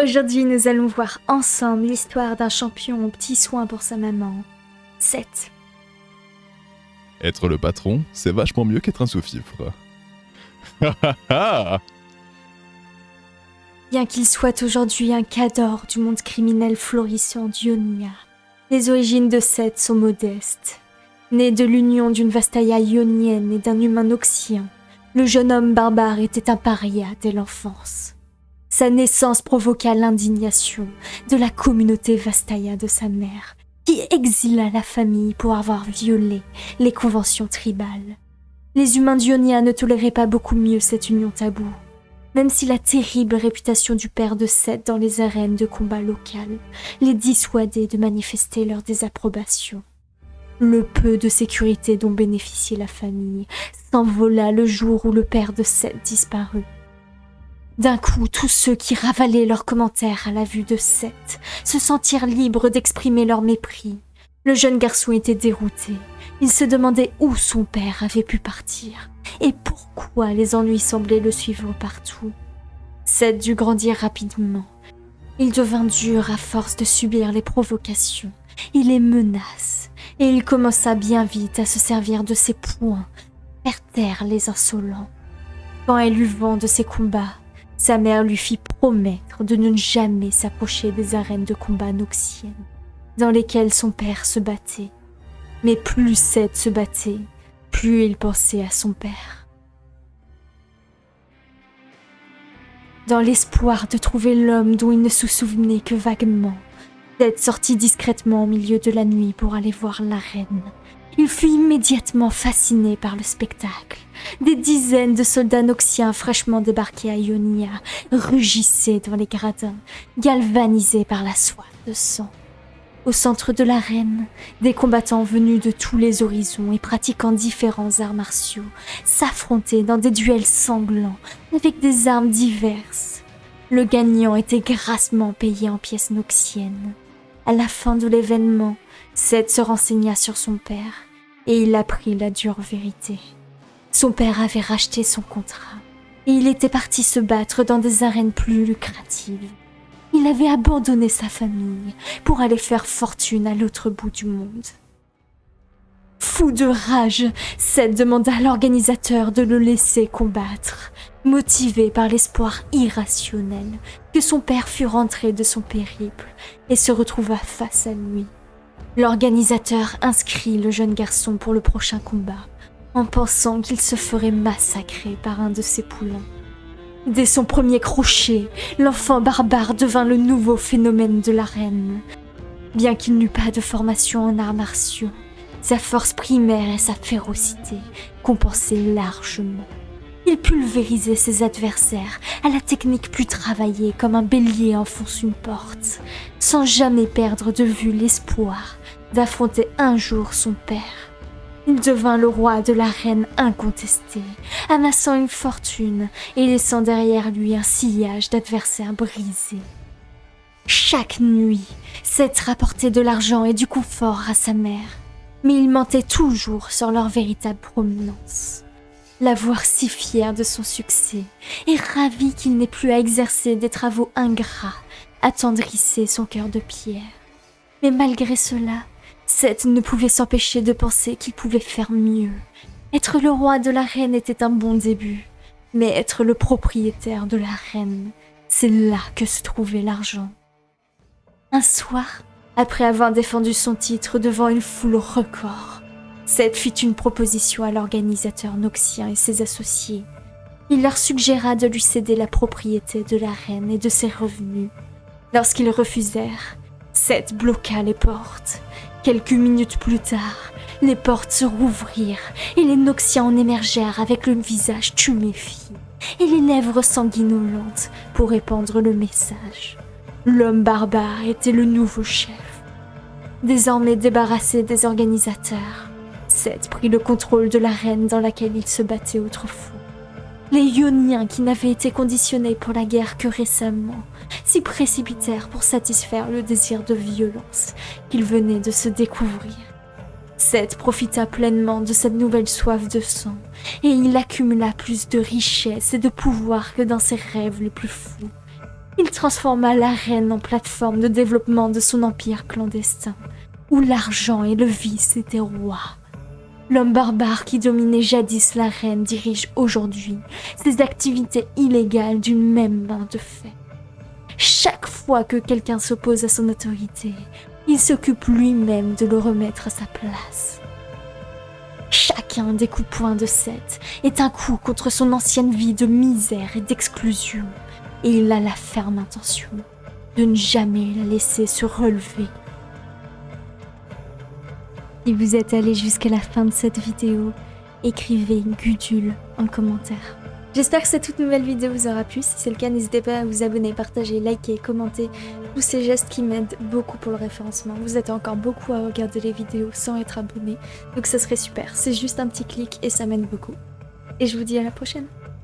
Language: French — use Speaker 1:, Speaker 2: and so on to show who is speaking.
Speaker 1: Aujourd'hui, nous allons voir ensemble l'histoire d'un champion aux petits soins pour sa maman. 7.
Speaker 2: Être le patron, c'est vachement mieux qu'être un sous-fifre. Ha ha ha
Speaker 1: Bien qu'il soit aujourd'hui un cador du monde criminel florissant d'Ionia, les origines de Seth sont modestes. Né de l'union d'une Vastaya ionienne et d'un humain noxien, le jeune homme barbare était un paria dès l'enfance. Sa naissance provoqua l'indignation de la communauté Vastaya de sa mère, qui exila la famille pour avoir violé les conventions tribales. Les humains d'Ionia ne toléraient pas beaucoup mieux cette union taboue, même si la terrible réputation du père de Seth dans les arènes de combat locales les dissuadait de manifester leur désapprobation. Le peu de sécurité dont bénéficiait la famille s'envola le jour où le père de Seth disparut. D'un coup, tous ceux qui ravalaient leurs commentaires à la vue de Seth se sentirent libres d'exprimer leur mépris. Le jeune garçon était dérouté. Il se demandait où son père avait pu partir et pourquoi les ennuis semblaient le suivre partout. Seth dut grandir rapidement. Il devint dur à force de subir les provocations et les menaces, et il commença bien vite à se servir de ses poings, faire taire les insolents. Quand elle eut vent de ses combats, sa mère lui fit promettre de ne jamais s'approcher des arènes de combat noxiennes, dans lesquelles son père se battait. Mais plus Seth se battait, plus il pensait à son père. Dans l'espoir de trouver l'homme dont il ne se souvenait que vaguement, Seth sortit discrètement au milieu de la nuit pour aller voir la reine. Il fut immédiatement fasciné par le spectacle. Des dizaines de soldats noxiens fraîchement débarqués à Ionia rugissaient dans les gradins, galvanisés par la soif de sang. Au centre de l'arène, des combattants venus de tous les horizons et pratiquant différents arts martiaux s'affrontaient dans des duels sanglants avec des armes diverses. Le gagnant était grassement payé en pièces noxiennes. À la fin de l'événement, Seth se renseigna sur son père et il apprit la dure vérité. Son père avait racheté son contrat et il était parti se battre dans des arènes plus lucratives. Il avait abandonné sa famille pour aller faire fortune à l'autre bout du monde. Fou de rage, Seth demanda à l'organisateur de le laisser combattre, motivé par l'espoir irrationnel que son père fût rentré de son périple et se retrouva face à lui. L'organisateur inscrit le jeune garçon pour le prochain combat, en pensant qu'il se ferait massacrer par un de ses poulains. Dès son premier crochet, l'enfant barbare devint le nouveau phénomène de l'arène. Bien qu'il n'eût pas de formation en arts martiaux, sa force primaire et sa férocité compensaient largement. Il pulvérisait ses adversaires à la technique plus travaillée comme un bélier enfonce une porte, sans jamais perdre de vue l'espoir d'affronter un jour son père. Il devint le roi de l'arène incontesté, amassant une fortune et laissant derrière lui un sillage d'adversaires brisés. Chaque nuit, Seth rapportait de l'argent et du confort à sa mère, mais il mentait toujours sur leur véritable provenance. La voir si fière de son succès et ravi qu'il n'ait plus à exercer des travaux ingrats attendrissait son cœur de pierre. Mais malgré cela, Seth ne pouvait s'empêcher de penser qu'il pouvait faire mieux. Être le roi de la reine était un bon début, mais être le propriétaire de la reine, c'est là que se trouvait l'argent. Un soir, après avoir défendu son titre devant une foule record, Seth fit une proposition à l'organisateur noxien et ses associés. Il leur suggéra de lui céder la propriété de la reine et de ses revenus. Lorsqu'ils refusèrent, Seth bloqua les portes Quelques minutes plus tard, les portes se rouvrirent et les Noxiens en émergèrent avec le visage tuméfié et les lèvres sanguinolentes pour répandre le message. L'homme barbare était le nouveau chef. Désormais débarrassé des organisateurs, Seth prit le contrôle de l'arène dans laquelle il se battait autrefois. Les Ioniens qui n'avaient été conditionnés pour la guerre que récemment s'y précipitèrent pour satisfaire le désir de violence qu'ils venaient de se découvrir. Seth profita pleinement de cette nouvelle soif de sang, et il accumula plus de richesses et de pouvoir que dans ses rêves les plus fous. Il transforma l'arène en plateforme de développement de son empire clandestin, où l'argent et le vice étaient rois. L'homme barbare qui dominait jadis l'arène dirige aujourd'hui ses activités illégales d'une même main de fer. Chaque fois que quelqu'un s'oppose à son autorité, il s'occupe lui-même de le remettre à sa place. Chacun des coups poing de Seth est un coup contre son ancienne vie de misère et d'exclusion, et il a la ferme intention de ne jamais la laisser se relever. Si vous êtes allé jusqu'à la fin de cette vidéo, écrivez Gudule en commentaire. J'espère que cette toute nouvelle vidéo vous aura plu. Si c'est le cas, n'hésitez pas à vous abonner, partager, liker, commenter. Tous ces gestes qui m'aident beaucoup pour le référencement. Vous êtes encore beaucoup à regarder les vidéos sans être abonné. Donc ça serait super. C'est juste un petit clic et ça m'aide beaucoup. Et je vous dis à la prochaine.